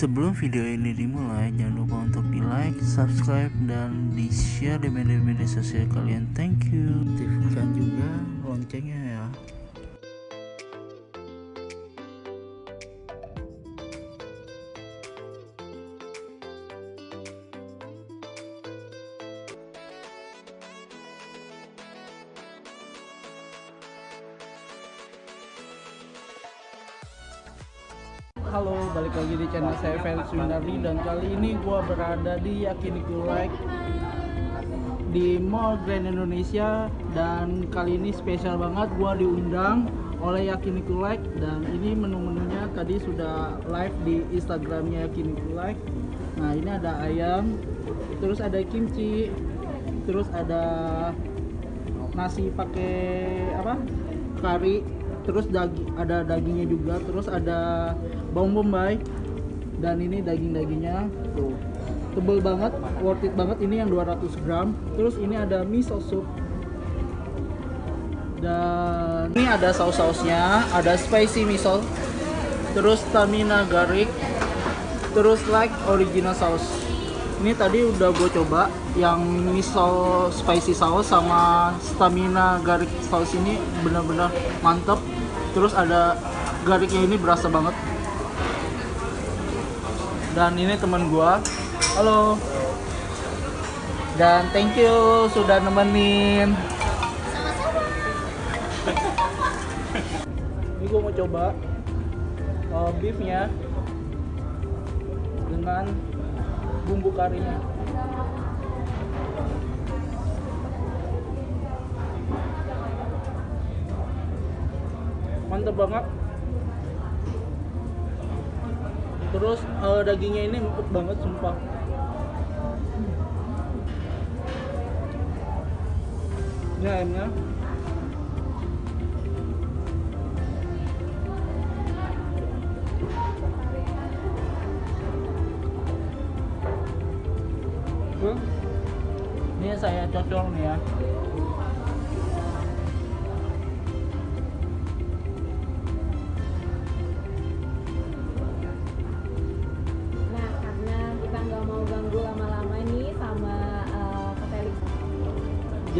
Sebelum video ini dimulai, jangan lupa untuk di like, subscribe, dan di share di media-media sosial kalian. Thank you. Aktifkan juga loncengnya ya. Halo, balik lagi di channel saya Fans Winardi dan kali ini gua berada di Yakiniku Like di Mall Grand Indonesia dan kali ini spesial banget gua diundang oleh Yakiniku Like dan ini menu-menunya tadi sudah live di Instagramnya Yakiniku Like. Nah ini ada ayam, terus ada kimchi, terus ada nasi pakai apa? Kari, terus daging ada dagingnya juga terus ada bawang bombay dan ini daging-dagingnya. Tuh. Tebel banget worth it banget ini yang 200 gram. Terus ini ada miso soup. Dan ini ada saus-sausnya ada spicy miso terus stamina garlic terus like original sauce ini tadi udah gue coba yang miso spicy sauce sama stamina garlic sauce ini benar-benar mantep terus ada garlicnya ini berasa banget. Dan ini teman gua. Halo. Dan thank you sudah nemenin. Ini gua mau coba uh, beefnya dengan bumbu karinya mantep banget. Terus eh, dagingnya ini empuk banget sumpah. Ini ayamnya ini saya cocol nih ya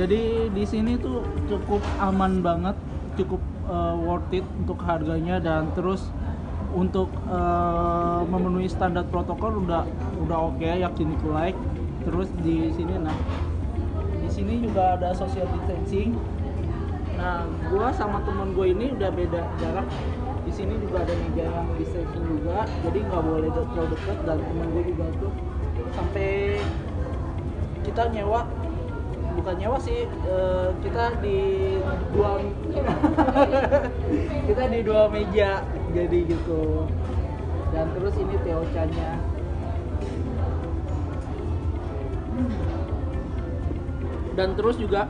Jadi di sini tuh cukup aman banget, cukup uh, worth it untuk harganya dan terus untuk uh, memenuhi standar protokol udah udah oke okay, yakiniku like. Terus di sini nah di sini juga ada social distancing. Nah, gua sama temen gue ini udah beda jarak. Di sini juga ada meja yang distancing juga, jadi nggak boleh terlalu dekat dan temen gue juga tuh sampai kita nyewa bukan nyewa sih eh, kita di dua kita di dua meja jadi gitu. Dan terus ini Teo nya dan terus juga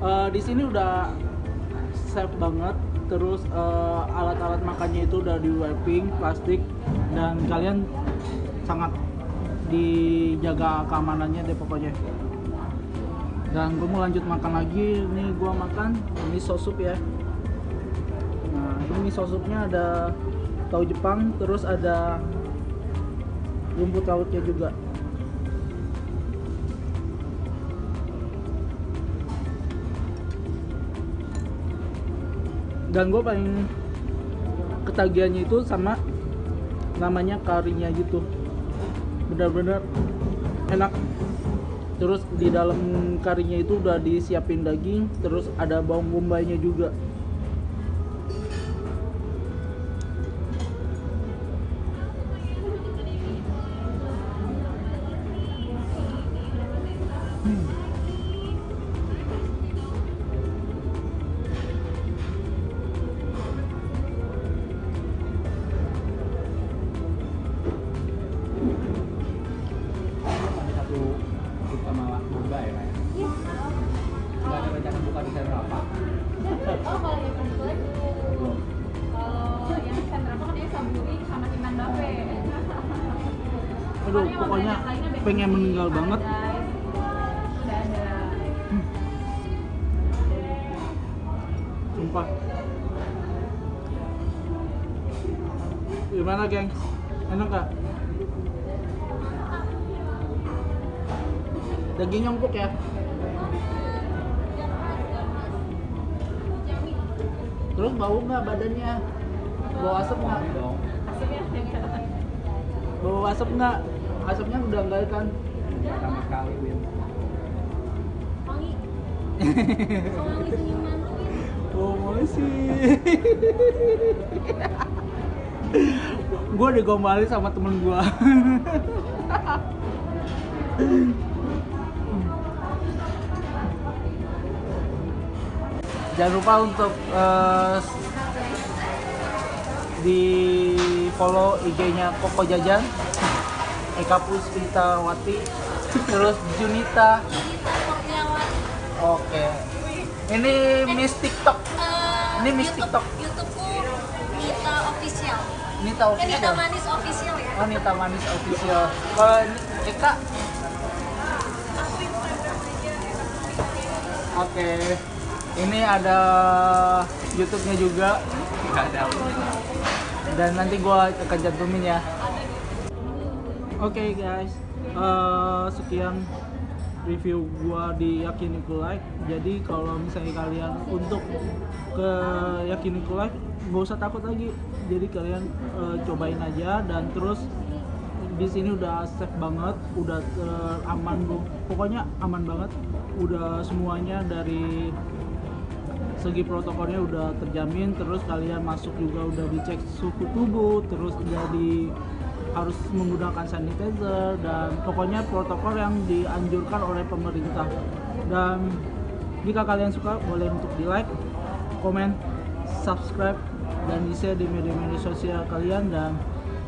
eh, di sini udah safe banget. Terus eh, alat-alat makannya itu udah di wrapping plastik dan kalian sangat dijaga keamanannya deh pokoknya dan gue mau lanjut makan lagi. Ini gue makan ini sup ya. Nah ini miso supnya ada tahu Jepang terus ada rumput lautnya juga. Dan gue paling ketagihannya itu sama namanya karinya gitu. Benar-benar enak terus di dalam karinya itu udah disiapin daging terus ada bawang bombaynya juga grup sama Bunda ya Pak? Iya. Nggak ada rencana buka di channel apa? Oh, kalau yang kebetulan Belum. kalau yang Sandra kan dia Saburi sama Iman Bape. aduh pokoknya pengen meninggal banget Udah ada. sumpah gimana geng enak gak dagingnya empuk ya. Terus bau nggak badannya? Bau asap nggak? Bau asap nggak? Asapnya udah enggak kan? Pertama kali Win. Wangi. Wangi senyuman oh masih gue digombalin sama temen gue jangan lupa untuk eh, di follow IG-nya Koko Jajan Eka Puspitawati terus Junita. Oke. Ini Miss TikTok. Ini Miss TikTok. YouTubeku Nita Official. Nita Eh, Nita Official. Manis Official ya. Oh Nita Manis Official. Kalau Eka? Oke, ini ada YouTube-nya juga nggak ada dan nanti gua akan cantumin ya. Oke guys, eh, sekian review gua di Yakiniku Like. Jadi kalau misalnya kalian untuk ke Yakiniku Like nggak usah takut lagi. Jadi kalian eh, cobain aja dan terus di sini udah safe banget, udah eh, aman bu. Pokoknya aman banget. Udah semuanya dari segi protokolnya udah terjamin terus kalian masuk juga udah dicek suhu tubuh terus jadi harus menggunakan sanitizer dan pokoknya protokol yang dianjurkan oleh pemerintah. Dan jika kalian suka boleh untuk di like komen subscribe dan di share di media-media sosial kalian. Dan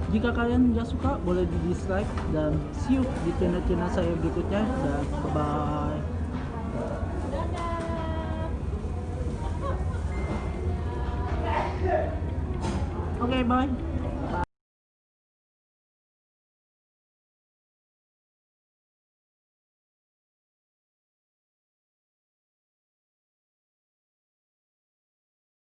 jika kalian nggak suka boleh di dislike dan see you di channel-channel saya berikutnya. Dan bye bye Oke, bye.